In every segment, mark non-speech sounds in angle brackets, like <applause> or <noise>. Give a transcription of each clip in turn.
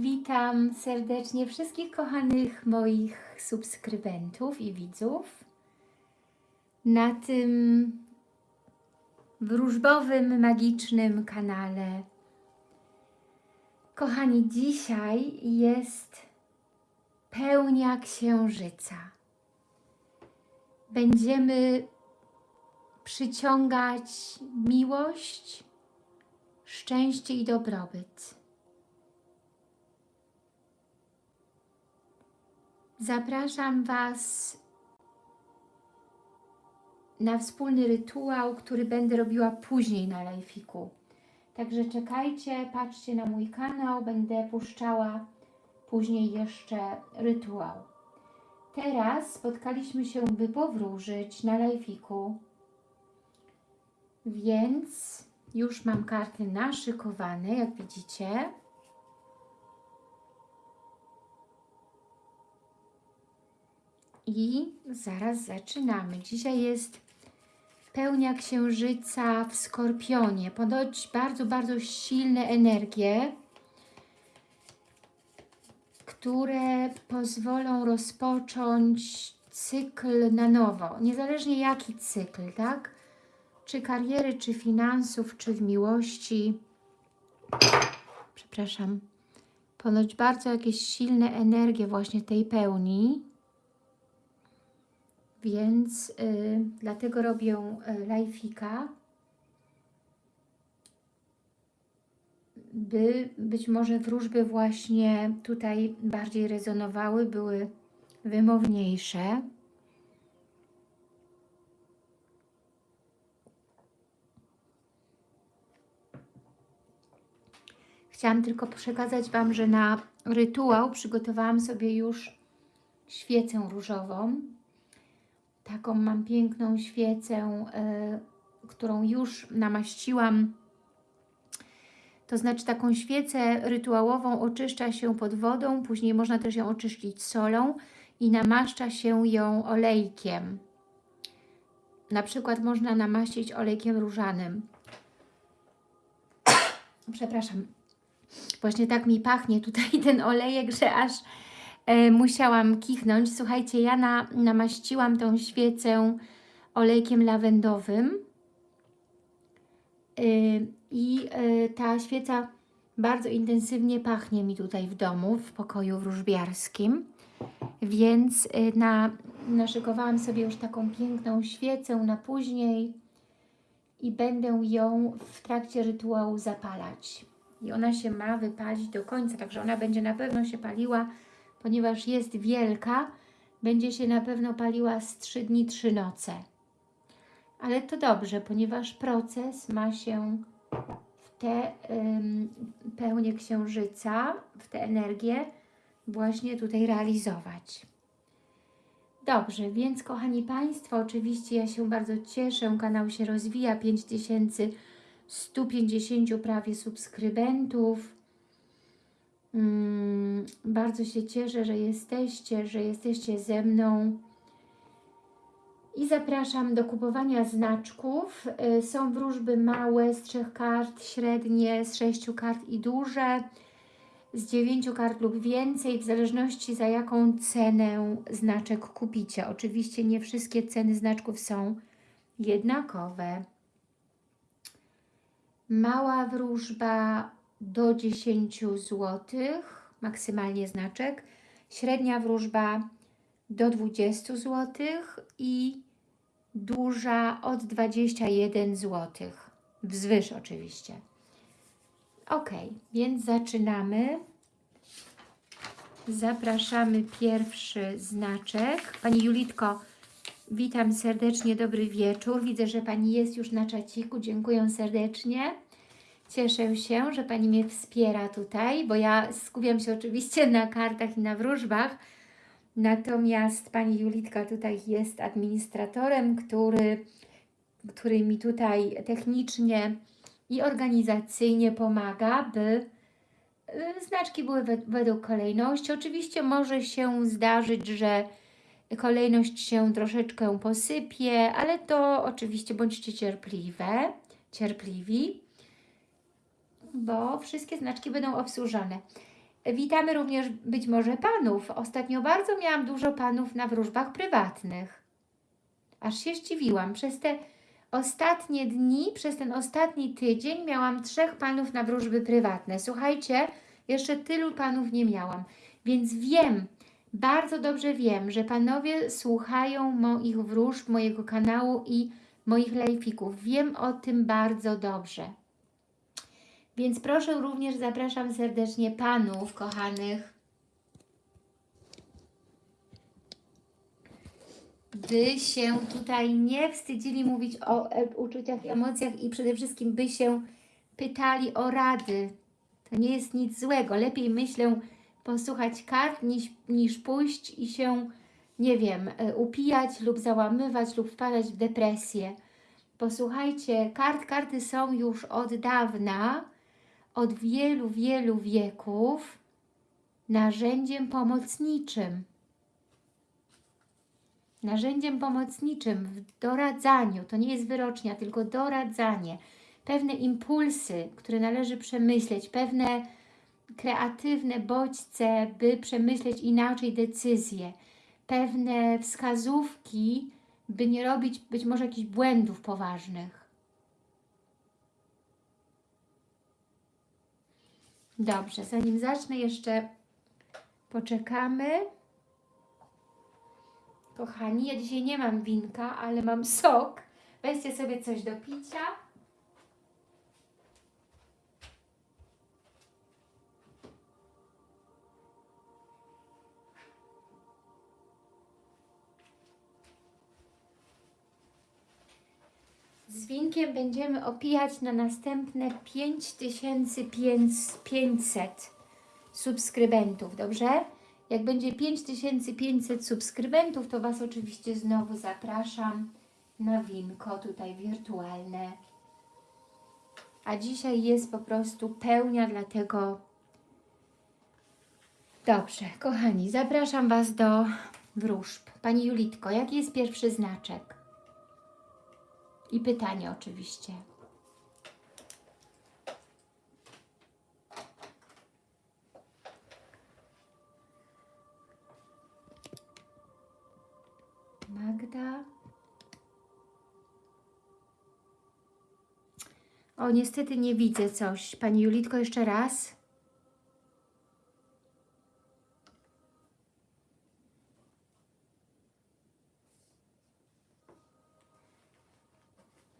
Witam serdecznie wszystkich kochanych moich subskrybentów i widzów na tym wróżbowym, magicznym kanale. Kochani, dzisiaj jest pełnia księżyca. Będziemy przyciągać miłość, szczęście i dobrobyt. Zapraszam Was na wspólny rytuał, który będę robiła później na live'iku. Także czekajcie, patrzcie na mój kanał, będę puszczała później jeszcze rytuał. Teraz spotkaliśmy się, by powróżyć na live'iku, więc już mam karty naszykowane, jak widzicie. I zaraz zaczynamy. Dzisiaj jest pełnia księżyca w Skorpionie. Ponoć bardzo, bardzo silne energie, które pozwolą rozpocząć cykl na nowo. Niezależnie jaki cykl, tak? Czy kariery, czy finansów, czy w miłości. Przepraszam. Ponoć bardzo jakieś silne energie właśnie tej pełni więc y, dlatego robię y, live'ika, by być może wróżby właśnie tutaj bardziej rezonowały, były wymowniejsze. Chciałam tylko przekazać Wam, że na rytuał przygotowałam sobie już świecę różową Taką mam piękną świecę, y, którą już namaściłam. To znaczy taką świecę rytuałową oczyszcza się pod wodą, później można też ją oczyścić solą i namaszcza się ją olejkiem. Na przykład można namaścić olejkiem różanym. <coughs> Przepraszam. Właśnie tak mi pachnie tutaj ten olejek, że aż musiałam kichnąć. Słuchajcie, ja na, namaściłam tą świecę olejkiem lawendowym e, i e, ta świeca bardzo intensywnie pachnie mi tutaj w domu, w pokoju wróżbiarskim. Więc e, na, naszykowałam sobie już taką piękną świecę na później i będę ją w trakcie rytuału zapalać. I ona się ma wypalić do końca, także ona będzie na pewno się paliła ponieważ jest wielka, będzie się na pewno paliła z 3 dni, 3 noce. Ale to dobrze, ponieważ proces ma się w tę ym, pełnię księżyca, w tę energię właśnie tutaj realizować. Dobrze, więc kochani Państwo, oczywiście ja się bardzo cieszę, kanał się rozwija, 5150 prawie subskrybentów, Mm, bardzo się cieszę, że jesteście, że jesteście ze mną. I zapraszam do kupowania znaczków. Y, są wróżby małe z trzech kart, średnie z sześciu kart i duże, z dziewięciu kart lub więcej, w zależności za jaką cenę znaczek kupicie. Oczywiście nie wszystkie ceny znaczków są jednakowe. Mała wróżba do 10 zł, maksymalnie znaczek. Średnia wróżba do 20 zł i duża od 21 zł. Wzwyż oczywiście. Ok, więc zaczynamy. Zapraszamy pierwszy znaczek. Pani Julitko, witam serdecznie, dobry wieczór. Widzę, że Pani jest już na czaciku. Dziękuję serdecznie. Cieszę się, że Pani mnie wspiera tutaj, bo ja skupiam się oczywiście na kartach i na wróżbach, natomiast Pani Julitka tutaj jest administratorem, który, który mi tutaj technicznie i organizacyjnie pomaga, by y, znaczki były według kolejności. Oczywiście może się zdarzyć, że kolejność się troszeczkę posypie, ale to oczywiście bądźcie cierpliwe, cierpliwi bo wszystkie znaczki będą obsłużone. Witamy również być może panów. Ostatnio bardzo miałam dużo panów na wróżbach prywatnych. Aż się zdziwiłam. Przez te ostatnie dni, przez ten ostatni tydzień miałam trzech panów na wróżby prywatne. Słuchajcie, jeszcze tylu panów nie miałam. Więc wiem, bardzo dobrze wiem, że panowie słuchają moich wróżb, mojego kanału i moich lejfików. Wiem o tym bardzo dobrze. Więc proszę również, zapraszam serdecznie panów kochanych, by się tutaj nie wstydzili mówić o uczuciach, emocjach i przede wszystkim by się pytali o rady. To nie jest nic złego. Lepiej myślę posłuchać kart niż, niż pójść i się, nie wiem, e, upijać lub załamywać lub wpadać w depresję. Posłuchajcie, kart, karty są już od dawna, od wielu, wielu wieków narzędziem pomocniczym. Narzędziem pomocniczym w doradzaniu, to nie jest wyrocznia, tylko doradzanie. Pewne impulsy, które należy przemyśleć, pewne kreatywne bodźce, by przemyśleć inaczej decyzje, pewne wskazówki, by nie robić być może jakichś błędów poważnych. Dobrze, zanim zacznę jeszcze poczekamy. Kochani, ja dzisiaj nie mam winka, ale mam sok. Weźcie sobie coś do picia. Z winkiem będziemy opijać na następne 5500 subskrybentów, dobrze? Jak będzie 5500 subskrybentów, to Was oczywiście znowu zapraszam na winko tutaj wirtualne. A dzisiaj jest po prostu pełnia, dlatego dobrze, kochani, zapraszam Was do wróżb. Pani Julitko, jaki jest pierwszy znaczek? I pytanie oczywiście. Magda. O, niestety nie widzę coś. Pani Julitko, jeszcze raz.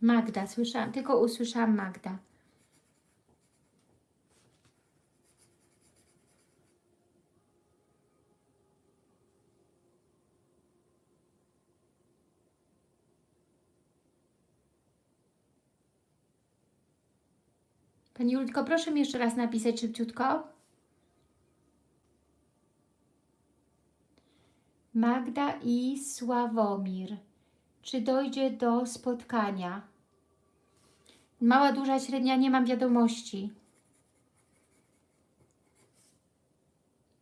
Magda, słyszałam, tylko usłyszałam Magda. Pani Julitko, proszę mi jeszcze raz napisać szybciutko. Magda i Sławomir. Czy dojdzie do spotkania? Mała, duża, średnia, nie mam wiadomości.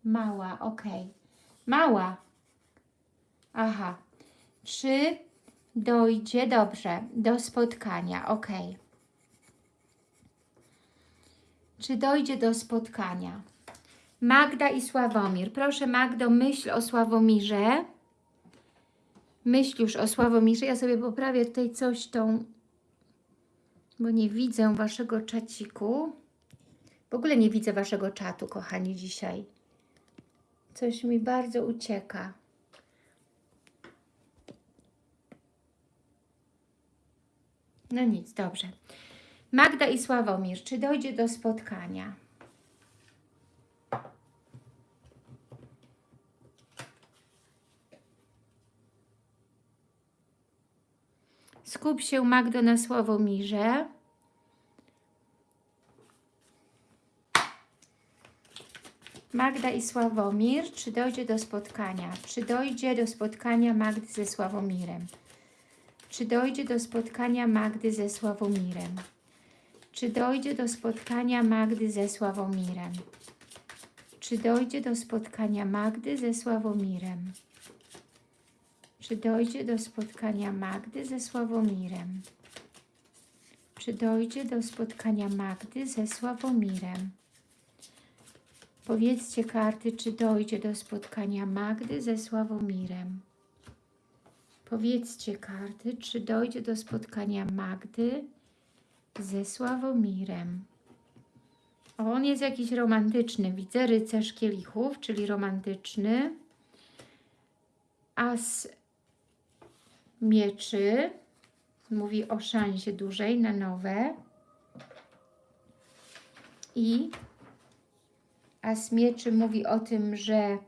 Mała, ok. Mała. Aha. Czy dojdzie, dobrze, do spotkania, ok. Czy dojdzie do spotkania? Magda i Sławomir. Proszę Magdo, myśl o Sławomirze. Myśl już o Sławomirze. Ja sobie poprawię tutaj coś tą, bo nie widzę Waszego czaciku. W ogóle nie widzę Waszego czatu, kochani, dzisiaj. Coś mi bardzo ucieka. No nic, dobrze. Magda i Sławomir, czy dojdzie do spotkania? Skup się Magdo na Sławomirze. Magda i Sławomir, czy dojdzie do spotkania? Czy dojdzie do spotkania Magdy ze Sławomirem? Czy dojdzie do spotkania Magdy ze Sławomirem? Czy dojdzie do spotkania Magdy ze Sławomirem? Czy dojdzie do spotkania Magdy ze Sławomirem? Czy dojdzie do spotkania Magdy ze Sławomirem? Czy dojdzie do spotkania Magdy ze Sławomirem? Powiedzcie karty, czy dojdzie do spotkania Magdy ze Sławomirem. Powiedzcie karty, czy dojdzie do spotkania Magdy ze Sławomirem. On jest jakiś romantyczny. Widzę rycerz kielichów, czyli romantyczny. As mieczy. Mówi o szansie dużej na nowe. I As mieczy mówi o tym, że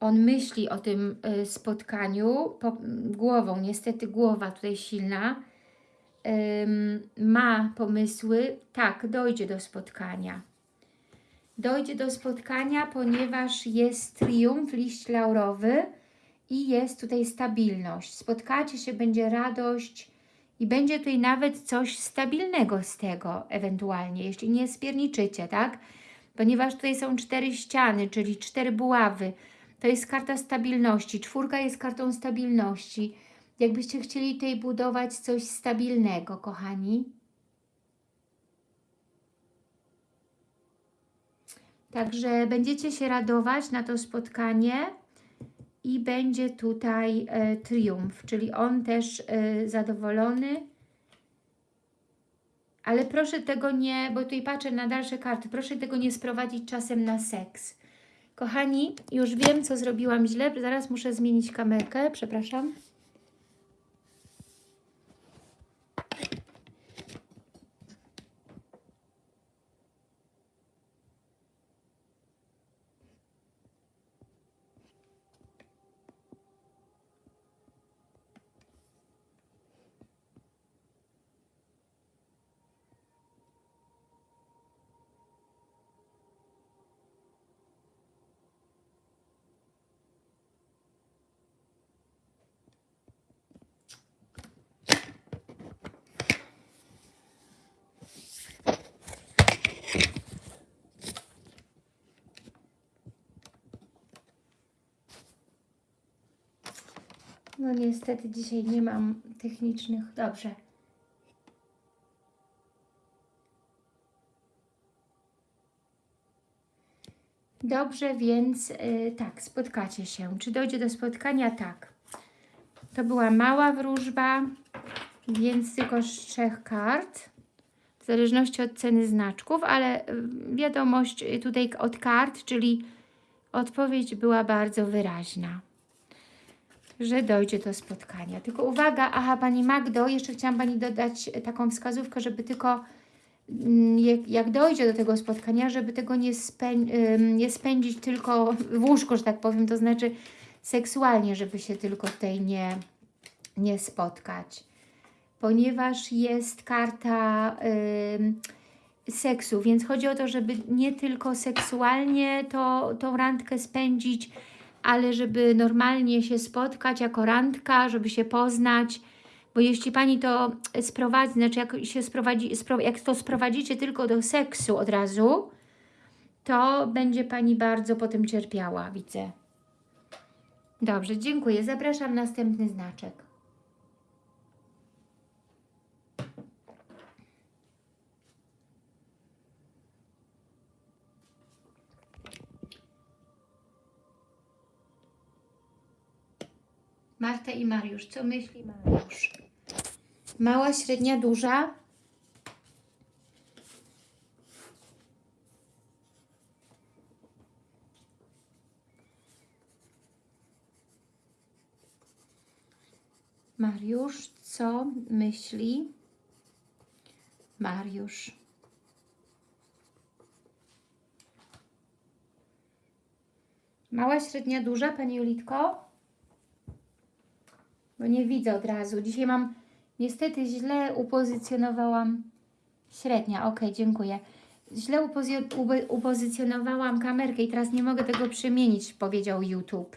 on myśli o tym y, spotkaniu po, głową, niestety głowa tutaj silna, ym, ma pomysły, tak, dojdzie do spotkania. Dojdzie do spotkania, ponieważ jest triumf, liść laurowy i jest tutaj stabilność. Spotkacie się, będzie radość i będzie tutaj nawet coś stabilnego z tego ewentualnie, jeśli nie spierniczycie, tak? Ponieważ tutaj są cztery ściany, czyli cztery buławy, to jest karta stabilności. Czwórka jest kartą stabilności. Jakbyście chcieli tutaj budować coś stabilnego, kochani. Także będziecie się radować na to spotkanie i będzie tutaj e, triumf, czyli on też e, zadowolony. Ale proszę tego nie, bo tutaj patrzę na dalsze karty, proszę tego nie sprowadzić czasem na seks. Kochani, już wiem, co zrobiłam źle. Zaraz muszę zmienić kamerkę. Przepraszam. No niestety dzisiaj nie mam technicznych. Dobrze. Dobrze, więc yy, tak, spotkacie się. Czy dojdzie do spotkania? Tak. To była mała wróżba, więc tylko z trzech kart. W zależności od ceny znaczków, ale wiadomość tutaj od kart, czyli odpowiedź była bardzo wyraźna że dojdzie do spotkania. Tylko uwaga, aha, Pani Magdo, jeszcze chciałam Pani dodać taką wskazówkę, żeby tylko mm, jak, jak dojdzie do tego spotkania, żeby tego nie, spę, nie spędzić tylko w łóżku, że tak powiem, to znaczy seksualnie, żeby się tylko tutaj nie, nie spotkać. Ponieważ jest karta y, seksu, więc chodzi o to, żeby nie tylko seksualnie to, tą randkę spędzić, ale żeby normalnie się spotkać jako randka, żeby się poznać, bo jeśli Pani to sprowadzi, znaczy jak, się sprowadzi, jak to sprowadzicie tylko do seksu od razu, to będzie Pani bardzo potem cierpiała, widzę. Dobrze, dziękuję. Zapraszam następny znaczek. Marta i Mariusz. Co myśli Mariusz? Mała, średnia, duża? Mariusz, co myśli Mariusz? Mała, średnia, duża, Pani Julitko? Bo nie widzę od razu. Dzisiaj mam, niestety źle upozycjonowałam, średnia, ok, dziękuję. Źle upozy upozycjonowałam kamerkę i teraz nie mogę tego przemienić, powiedział YouTube.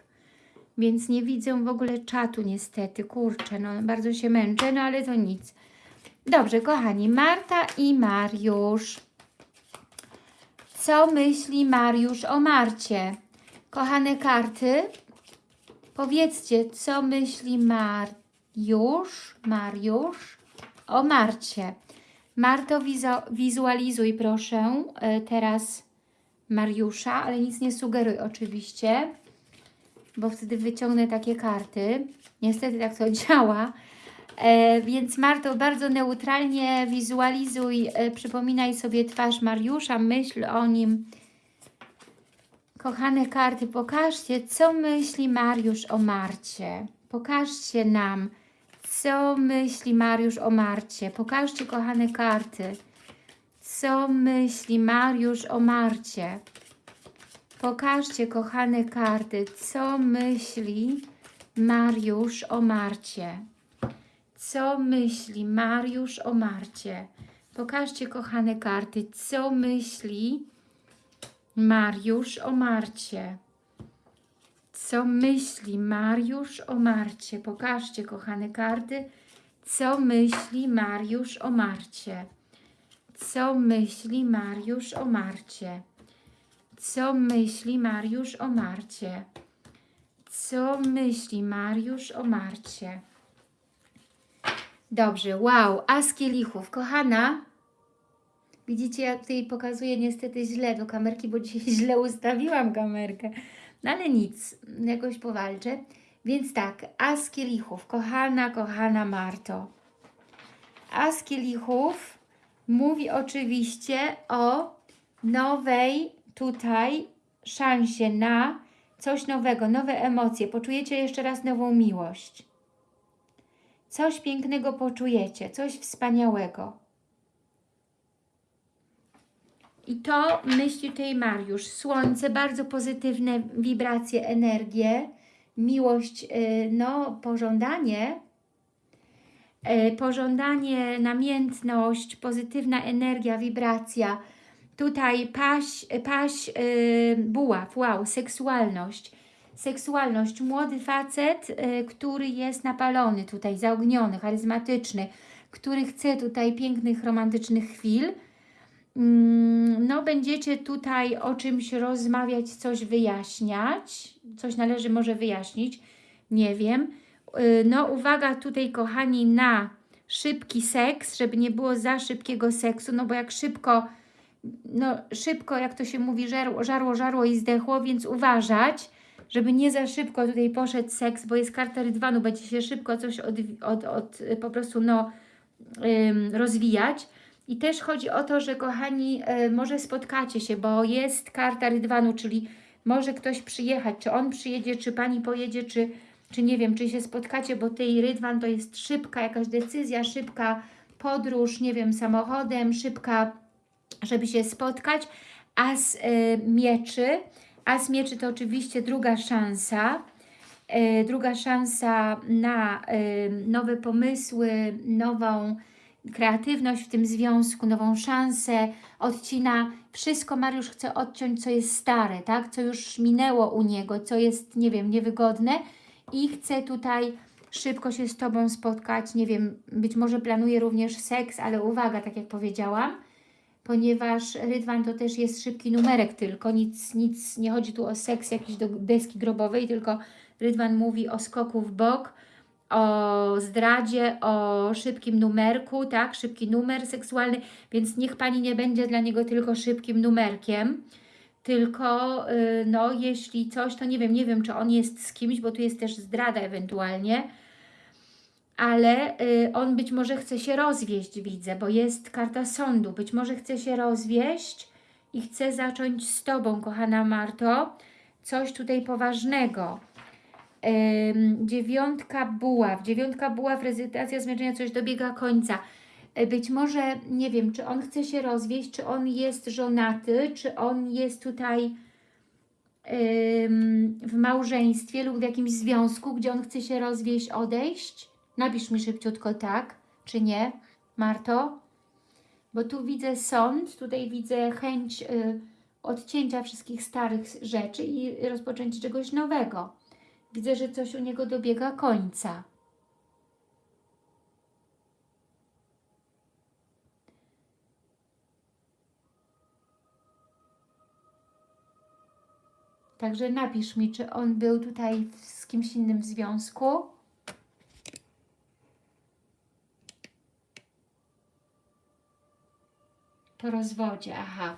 Więc nie widzę w ogóle czatu niestety, kurczę, no bardzo się męczę, no ale to nic. Dobrze, kochani, Marta i Mariusz. Co myśli Mariusz o Marcie? Kochane karty, Powiedzcie, co myśli Mariusz, Mariusz o Marcie. Marto, wizualizuj proszę e, teraz Mariusza, ale nic nie sugeruj oczywiście, bo wtedy wyciągnę takie karty. Niestety tak to <laughs> działa. E, więc Marto, bardzo neutralnie wizualizuj, e, przypominaj sobie twarz Mariusza, myśl o nim. Kochane karty, pokażcie, co myśli Mariusz o Marcie. Pokażcie nam, co myśli Mariusz o Marcie. Pokażcie, kochane karty, co myśli Mariusz o Marcie. Pokażcie, kochane karty, co myśli Mariusz o Marcie. Co myśli Mariusz o Marcie? Pokażcie, kochane karty, co myśli Mariusz o Marcie. Co myśli Mariusz o Marcie? Pokażcie, kochane karty, co myśli Mariusz o Marcie. Co myśli Mariusz o Marcie? Co myśli Mariusz o Marcie? Co myśli Mariusz o Marcie? Dobrze, wow, as kielichów. Kochana, widzicie, ja tutaj pokazuję niestety źle do kamerki, bo dzisiaj <laughs> źle ustawiłam kamerkę. No ale nic, jakoś powalczę. Więc tak, as kielichów. Kochana, kochana Marto. As kielichów mówi oczywiście o nowej tutaj szansie na coś nowego, nowe emocje. Poczujecie jeszcze raz nową miłość. Coś pięknego poczujecie, coś wspaniałego. I to myśli tutaj Mariusz. Słońce, bardzo pozytywne wibracje, energie, miłość, y, no pożądanie, y, pożądanie, namiętność, pozytywna energia, wibracja. Tutaj paś, paś yy, buław, wow, seksualność seksualność. Młody facet, y, który jest napalony tutaj, zaogniony, charyzmatyczny, który chce tutaj pięknych, romantycznych chwil. Mm, no, będziecie tutaj o czymś rozmawiać, coś wyjaśniać. Coś należy może wyjaśnić, nie wiem. Y, no, uwaga tutaj, kochani, na szybki seks, żeby nie było za szybkiego seksu, no bo jak szybko, no szybko, jak to się mówi, żarło, żarło, żarło i zdechło, więc uważać, żeby nie za szybko tutaj poszedł seks, bo jest karta rydwanu, będzie się szybko coś od, od, od po prostu no, rozwijać. I też chodzi o to, że kochani, y, może spotkacie się, bo jest karta rydwanu, czyli może ktoś przyjechać, czy on przyjedzie, czy Pani pojedzie, czy, czy nie wiem, czy się spotkacie, bo tej rydwan to jest szybka jakaś decyzja, szybka podróż, nie wiem, samochodem, szybka, żeby się spotkać, a z y, mieczy As mieczy to oczywiście druga szansa, e, druga szansa na e, nowe pomysły, nową kreatywność w tym związku, nową szansę, odcina wszystko, Mariusz chce odciąć, co jest stare, tak? co już minęło u niego, co jest, nie wiem, niewygodne i chce tutaj szybko się z Tobą spotkać, nie wiem, być może planuje również seks, ale uwaga, tak jak powiedziałam, ponieważ rydwan to też jest szybki numerek tylko, nic, nic nie chodzi tu o seks jakiś do deski grobowej, tylko rydwan mówi o skoku w bok, o zdradzie, o szybkim numerku, tak, szybki numer seksualny, więc niech Pani nie będzie dla niego tylko szybkim numerkiem, tylko yy, no jeśli coś, to nie wiem, nie wiem czy on jest z kimś, bo tu jest też zdrada ewentualnie, ale y, on być może chce się rozwieść, widzę, bo jest karta sądu. Być może chce się rozwieść i chce zacząć z Tobą, kochana Marto, coś tutaj poważnego. Dziewiątka buław, dziewiątka buław, rezytacja zmęczenia, coś dobiega końca. Y, być może, nie wiem, czy on chce się rozwieść, czy on jest żonaty, czy on jest tutaj w małżeństwie lub w jakimś związku, gdzie on chce się rozwieść, odejść. Napisz mi szybciutko tak, czy nie, Marto? Bo tu widzę sąd, tutaj widzę chęć y, odcięcia wszystkich starych rzeczy i rozpoczęcia czegoś nowego. Widzę, że coś u niego dobiega końca. Także napisz mi, czy on był tutaj z kimś innym w związku. Po rozwodzie, aha.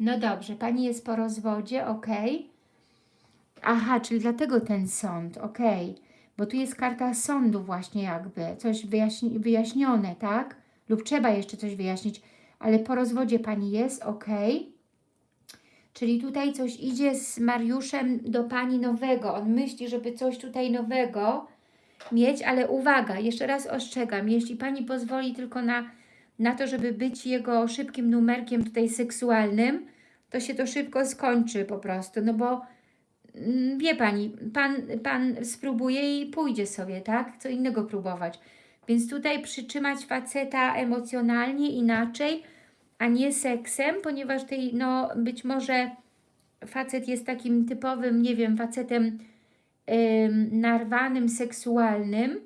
No dobrze, Pani jest po rozwodzie, ok. Aha, czyli dlatego ten sąd, ok. Bo tu jest karta sądu właśnie jakby, coś wyjaśni wyjaśnione, tak? Lub trzeba jeszcze coś wyjaśnić, ale po rozwodzie Pani jest, ok. Czyli tutaj coś idzie z Mariuszem do Pani nowego. On myśli, żeby coś tutaj nowego mieć, ale uwaga, jeszcze raz ostrzegam, jeśli Pani pozwoli tylko na, na to, żeby być jego szybkim numerkiem tutaj seksualnym, to się to szybko skończy po prostu, no bo wie Pani, Pan, pan spróbuje i pójdzie sobie, tak? Co innego próbować. Więc tutaj przytrzymać faceta emocjonalnie inaczej, a nie seksem, ponieważ tej, no być może facet jest takim typowym, nie wiem, facetem ym, narwanym, seksualnym,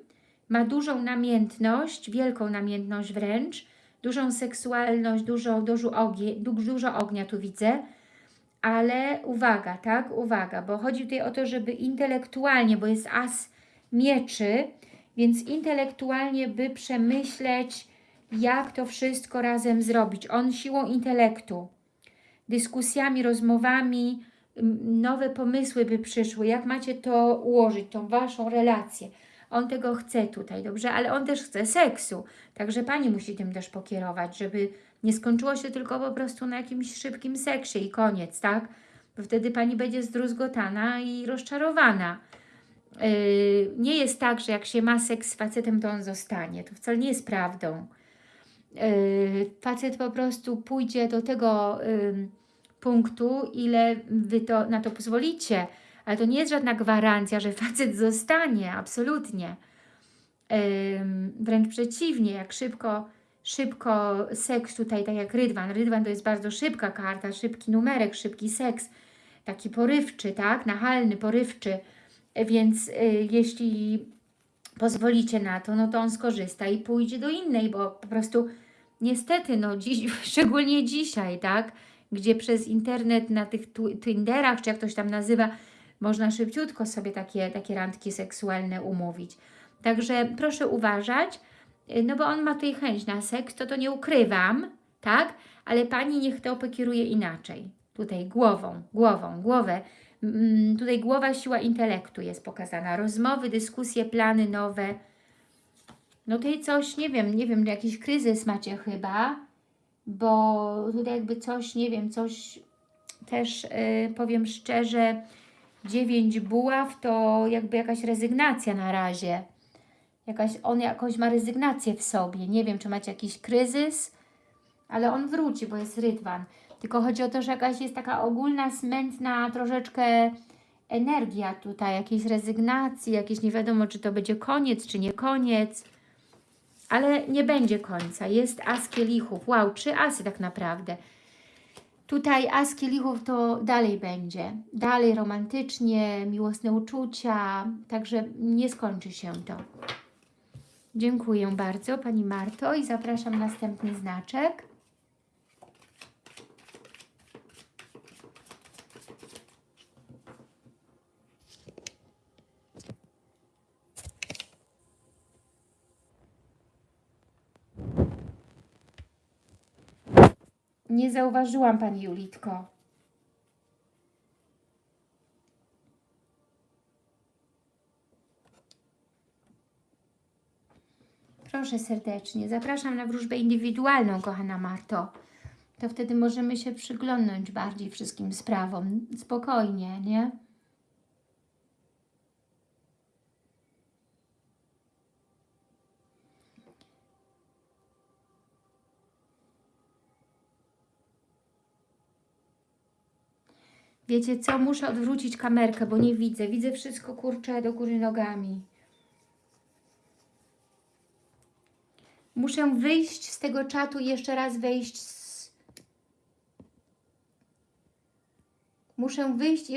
ma dużą namiętność, wielką namiętność wręcz, dużą seksualność, dużo, dużo, ogie, du- dużo ognia tu widzę, ale uwaga, tak, uwaga, bo chodzi tutaj o to, żeby intelektualnie, bo jest as mieczy, więc intelektualnie by przemyśleć, jak to wszystko razem zrobić. On siłą intelektu, dyskusjami, rozmowami, nowe pomysły by przyszły, jak macie to ułożyć, tą Waszą relację. On tego chce tutaj, dobrze? Ale on też chce seksu, także Pani musi tym też pokierować, żeby nie skończyło się tylko po prostu na jakimś szybkim seksie i koniec, tak? Bo wtedy Pani będzie zdruzgotana i rozczarowana. Yy, nie jest tak, że jak się ma seks z facetem, to on zostanie. To wcale nie jest prawdą. Yy, facet po prostu pójdzie do tego ym, punktu, ile Wy to, na to pozwolicie. Ale to nie jest żadna gwarancja, że facet zostanie, absolutnie. Ym, wręcz przeciwnie, jak szybko, szybko seks tutaj, tak jak rydwan. Rydwan to jest bardzo szybka karta, szybki numerek, szybki seks, taki porywczy, tak, nachalny, porywczy. Więc y, jeśli pozwolicie na to, no to on skorzysta i pójdzie do innej, bo po prostu niestety, no dziś, <laughs> szczególnie dzisiaj, tak, gdzie przez internet na tych Tinderach, czy jak to się tam nazywa, można szybciutko sobie takie, takie randki seksualne umówić. Także proszę uważać, no bo on ma tutaj chęć na seks, to to nie ukrywam, tak, ale Pani niech to pokieruje inaczej. Tutaj głową, głową, głowę. Mm, Tutaj głowa, siła intelektu jest pokazana. Rozmowy, dyskusje, plany nowe. No tutaj coś, nie wiem, nie wiem, jakiś kryzys macie chyba, bo tutaj jakby coś, nie wiem, coś też y, powiem szczerze, dziewięć buław to jakby jakaś rezygnacja na razie. Jakaś, on jakoś ma rezygnację w sobie. Nie wiem, czy macie jakiś kryzys, ale on wróci, bo jest rydwan. Tylko chodzi o to, że jakaś jest taka ogólna, smętna troszeczkę energia tutaj, jakiejś rezygnacji, jakieś nie wiadomo, czy to będzie koniec, czy nie koniec. Ale nie będzie końca. Jest as kielichów. Wow, trzy asy tak naprawdę. Tutaj as kielichów to dalej będzie. Dalej romantycznie, miłosne uczucia. Także nie skończy się to. Dziękuję bardzo Pani Marto i zapraszam następny znaczek. Nie zauważyłam Pani Julitko. Proszę serdecznie. Zapraszam na wróżbę indywidualną, kochana Marto. To wtedy możemy się przyglądnąć bardziej wszystkim sprawom. Spokojnie, nie? Wiecie co? Muszę odwrócić kamerkę, bo nie widzę. Widzę wszystko, kurczę, do góry nogami. Muszę wyjść z tego czatu i jeszcze raz wejść z... Muszę wyjść i